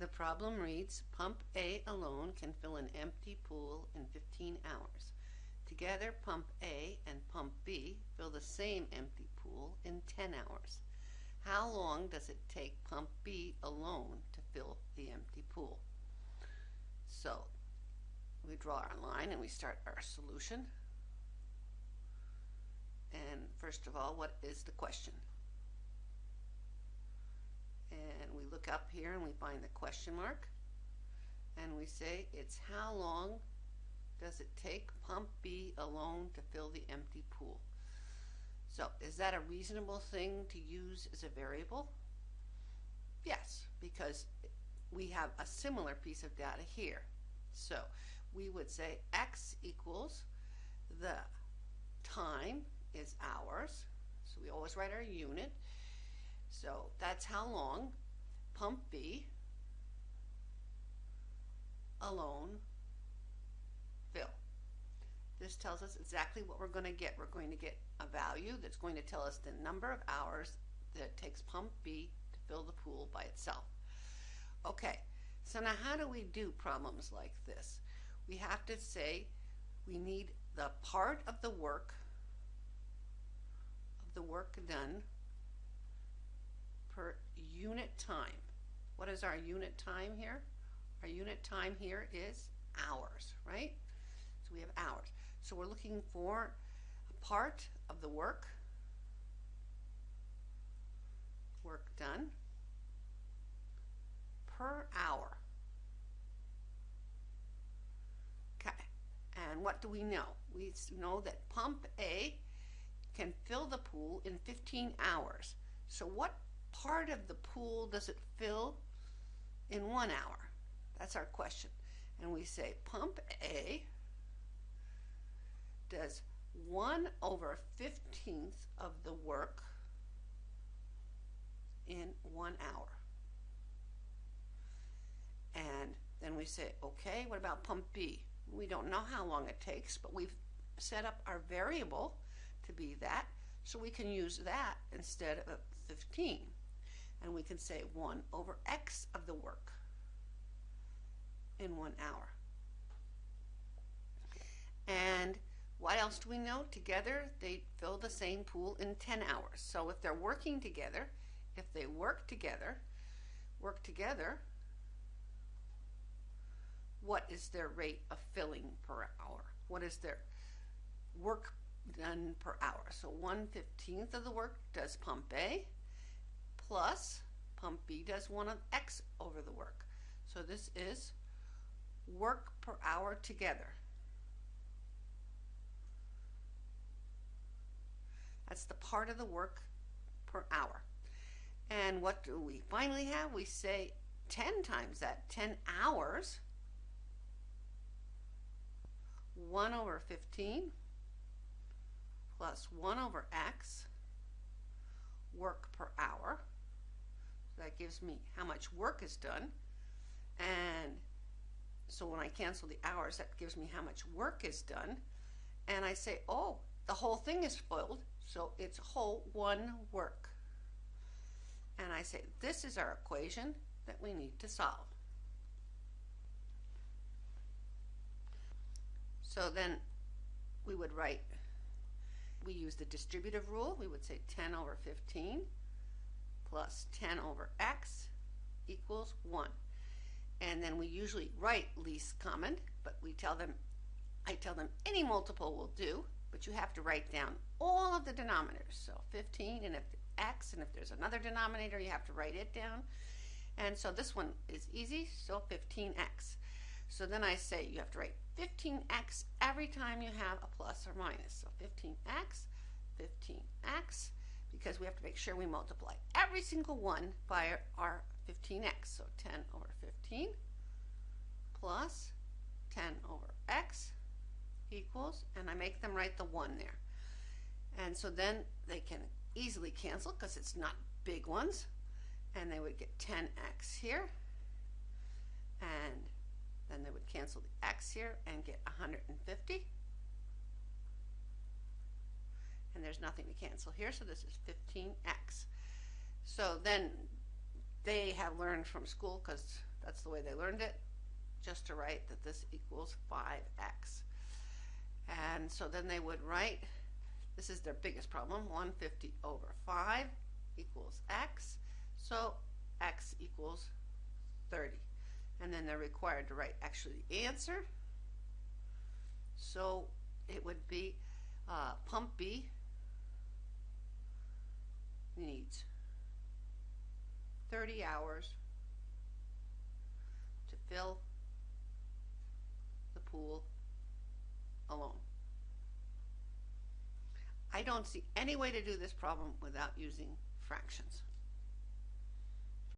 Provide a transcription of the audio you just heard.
The problem reads, pump A alone can fill an empty pool in 15 hours. Together, pump A and pump B fill the same empty pool in 10 hours. How long does it take pump B alone to fill the empty pool? So, we draw our line and we start our solution. And first of all, what is the question? And we look up here and we find the question mark. And we say it's how long does it take pump B alone to fill the empty pool? So is that a reasonable thing to use as a variable? Yes, because we have a similar piece of data here. So we would say x equals the time is hours. So we always write our unit. So that's how long pump B alone fill. This tells us exactly what we're going to get. We're going to get a value that's going to tell us the number of hours that it takes pump B to fill the pool by itself. Okay, so now how do we do problems like this? We have to say we need the part of the work of the work done per unit time. What is our unit time here? Our unit time here is hours, right? So we have hours. So we're looking for a part of the work, work done, per hour. Okay, and what do we know? We know that pump A can fill the pool in 15 hours. So what part of the pool does it fill in one hour? That's our question. And we say pump A does 1 over 15th of the work in one hour. And then we say, okay, what about pump B? We don't know how long it takes, but we've set up our variable to be that, so we can use that instead of 15. And we can say 1 over x of the work in one hour. And what else do we know? Together, they fill the same pool in 10 hours. So if they're working together, if they work together, work together, what is their rate of filling per hour? What is their work done per hour? So 1 15th of the work does A, plus pump B does 1 of X over the work. So this is work per hour together. That's the part of the work per hour. And what do we finally have? We say 10 times that, 10 hours, 1 over 15 plus 1 over x, work per hour. That gives me how much work is done. And so when I cancel the hours, that gives me how much work is done. And I say, oh, the whole thing is filled, so it's whole one work. And I say, this is our equation that we need to solve. So then we would write, we use the distributive rule. We would say 10 over 15 plus 10 over x equals 1. And then we usually write least common, but we tell them, I tell them any multiple will do, but you have to write down all of the denominators. So 15 and if x and if there's another denominator you have to write it down. And so this one is easy, so 15x. So then I say you have to write 15x every time you have a plus or minus. So 15x, 15x, because we have to make sure we multiply every single one by our 15x. So 10 over 15 plus 10 over x equals, and I make them write the 1 there. And so then they can easily cancel because it's not big ones. And they would get 10x here. And then they would cancel the x here and get 150. And there's nothing to cancel here, so this is 15x. So then they have learned from school because That's the way they learned it, just to write that this equals 5x. And so then they would write, this is their biggest problem, 150 over 5 equals x. So x equals 30. And then they're required to write actually the answer. So it would be uh, pump B needs 30 hours to fill the pool alone. I don't see any way to do this problem without using fractions.